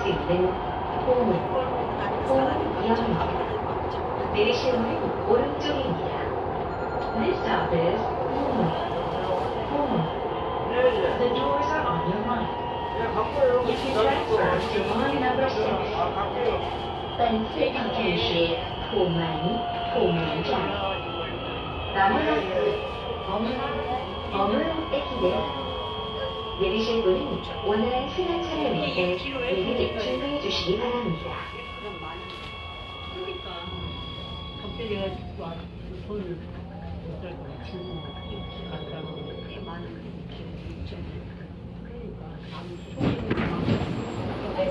수 있는 공문 공영역 내리시는 오른쪽입니다. This stop is 공문 공문 The doors are on your right. You can transfer to line number 6. 벤츠 박현시 포만 포만장 나무라스 어물 어물 뺏기네요. 내리실 분은 원활한 수납 차를 위해 미리 준비해 주시기 바랍니다. 그럼 많이 그러니까 갑자기 내가 와 손을 못살고 치